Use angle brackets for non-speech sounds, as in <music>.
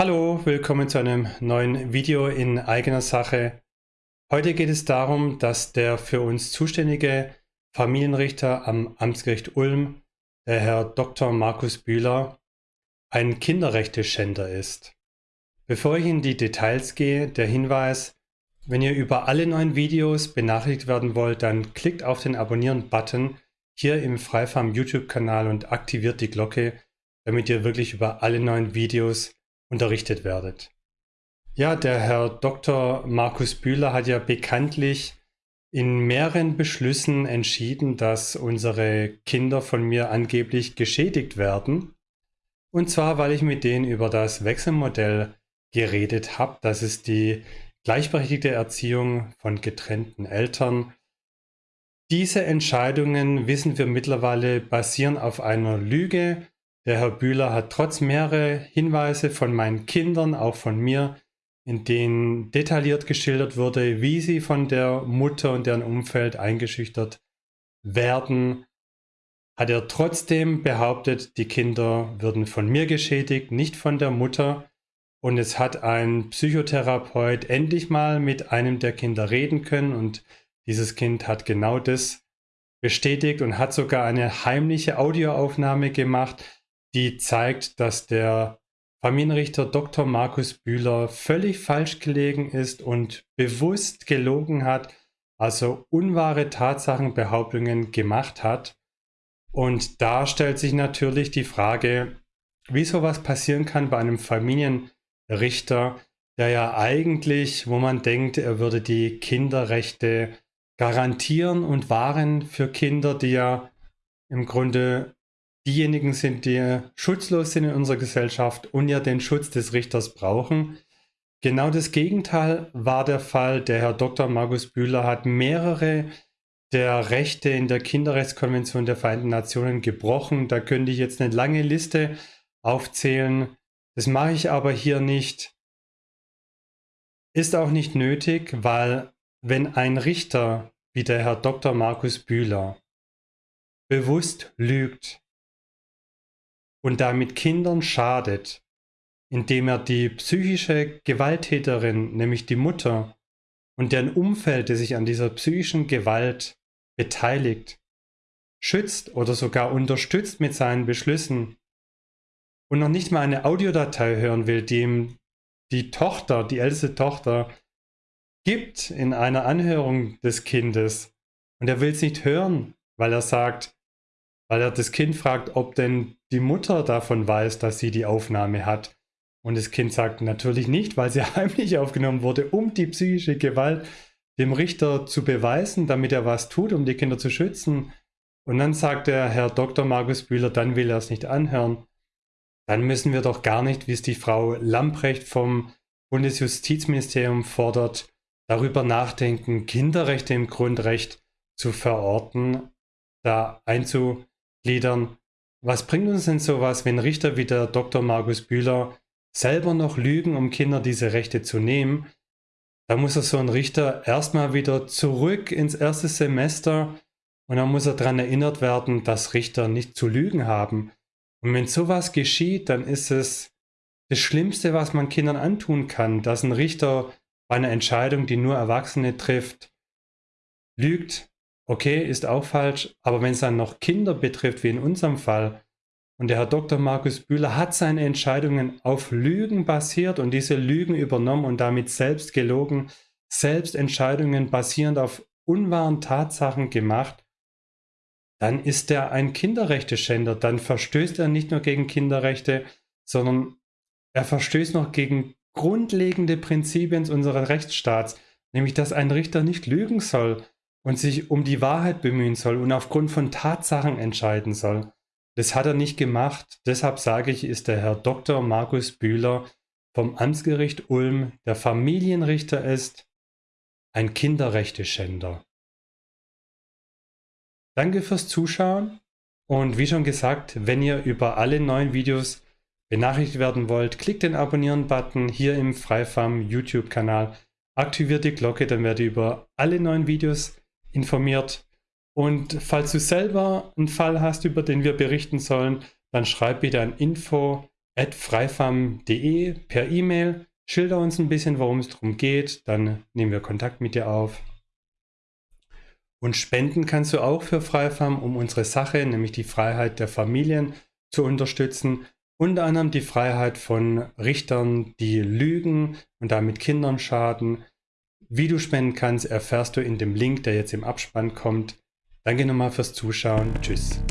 Hallo, willkommen zu einem neuen Video in eigener Sache. Heute geht es darum, dass der für uns zuständige Familienrichter am Amtsgericht Ulm, der Herr Dr. Markus Bühler, ein Kinderrechteschänder ist. Bevor ich in die Details gehe, der Hinweis, wenn ihr über alle neuen Videos benachrichtigt werden wollt, dann klickt auf den Abonnieren-Button hier im Freifarm YouTube-Kanal und aktiviert die Glocke, damit ihr wirklich über alle neuen Videos unterrichtet werdet. Ja, der Herr Dr. Markus Bühler hat ja bekanntlich in mehreren Beschlüssen entschieden, dass unsere Kinder von mir angeblich geschädigt werden. Und zwar, weil ich mit denen über das Wechselmodell geredet habe. Das ist die gleichberechtigte Erziehung von getrennten Eltern. Diese Entscheidungen, wissen wir mittlerweile, basieren auf einer Lüge, der Herr Bühler hat trotz mehrerer Hinweise von meinen Kindern, auch von mir, in denen detailliert geschildert wurde, wie sie von der Mutter und deren Umfeld eingeschüchtert werden, hat er trotzdem behauptet, die Kinder würden von mir geschädigt, nicht von der Mutter. Und es hat ein Psychotherapeut endlich mal mit einem der Kinder reden können und dieses Kind hat genau das bestätigt und hat sogar eine heimliche Audioaufnahme gemacht, die zeigt, dass der Familienrichter Dr. Markus Bühler völlig falsch gelegen ist und bewusst gelogen hat, also unwahre Tatsachenbehauptungen gemacht hat. Und da stellt sich natürlich die Frage, wie sowas passieren kann bei einem Familienrichter, der ja eigentlich, wo man denkt, er würde die Kinderrechte garantieren und wahren für Kinder, die ja im Grunde diejenigen sind, die schutzlos sind in unserer Gesellschaft und ja den Schutz des Richters brauchen. Genau das Gegenteil war der Fall. Der Herr Dr. Markus Bühler hat mehrere der Rechte in der Kinderrechtskonvention der Vereinten Nationen gebrochen. Da könnte ich jetzt eine lange Liste aufzählen. Das mache ich aber hier nicht. Ist auch nicht nötig, weil wenn ein Richter wie der Herr Dr. Markus Bühler bewusst lügt, und damit Kindern schadet, indem er die psychische Gewalttäterin, nämlich die Mutter, und deren Umfeld, das sich an dieser psychischen Gewalt beteiligt, schützt oder sogar unterstützt mit seinen Beschlüssen und noch nicht mal eine Audiodatei hören will, die ihm die Tochter, die älteste Tochter, gibt in einer Anhörung des Kindes. Und er will es nicht hören, weil er sagt, weil er das Kind fragt, ob denn die Mutter davon weiß, dass sie die Aufnahme hat. Und das Kind sagt natürlich nicht, weil sie <laughs> heimlich aufgenommen wurde, um die psychische Gewalt dem Richter zu beweisen, damit er was tut, um die Kinder zu schützen. Und dann sagt der Herr Dr. Markus Bühler, dann will er es nicht anhören. Dann müssen wir doch gar nicht, wie es die Frau Lamprecht vom Bundesjustizministerium fordert, darüber nachdenken, Kinderrechte im Grundrecht zu verorten, da einzu, gliedern. Was bringt uns denn sowas, wenn Richter wie der Dr. Markus Bühler selber noch lügen, um Kinder diese Rechte zu nehmen? Da muss er so ein Richter erstmal wieder zurück ins erste Semester und dann muss er daran erinnert werden, dass Richter nicht zu lügen haben. Und wenn sowas geschieht, dann ist es das Schlimmste, was man Kindern antun kann, dass ein Richter bei einer Entscheidung, die nur Erwachsene trifft, lügt Okay, ist auch falsch, aber wenn es dann noch Kinder betrifft, wie in unserem Fall, und der Herr Dr. Markus Bühler hat seine Entscheidungen auf Lügen basiert und diese Lügen übernommen und damit selbst gelogen, selbst Entscheidungen basierend auf unwahren Tatsachen gemacht, dann ist er ein Kinderrechteschänder. Dann verstößt er nicht nur gegen Kinderrechte, sondern er verstößt noch gegen grundlegende Prinzipien unseres Rechtsstaats, nämlich dass ein Richter nicht lügen soll, und sich um die Wahrheit bemühen soll und aufgrund von Tatsachen entscheiden soll. Das hat er nicht gemacht. Deshalb sage ich, ist der Herr Dr. Markus Bühler vom Amtsgericht Ulm, der Familienrichter ist, ein Kinderrechteschänder. Danke fürs Zuschauen und wie schon gesagt, wenn ihr über alle neuen Videos benachrichtigt werden wollt, klickt den Abonnieren-Button hier im Freifarm YouTube-Kanal, aktiviert die Glocke, dann werdet ihr über alle neuen Videos informiert. Und falls du selber einen Fall hast, über den wir berichten sollen, dann schreib bitte an info freifam.de per E-Mail. Schilder uns ein bisschen, worum es darum geht. Dann nehmen wir Kontakt mit dir auf. Und spenden kannst du auch für Freifam, um unsere Sache, nämlich die Freiheit der Familien, zu unterstützen. Unter anderem die Freiheit von Richtern, die lügen und damit Kindern schaden. Wie du spenden kannst, erfährst du in dem Link, der jetzt im Abspann kommt. Danke nochmal fürs Zuschauen. Tschüss.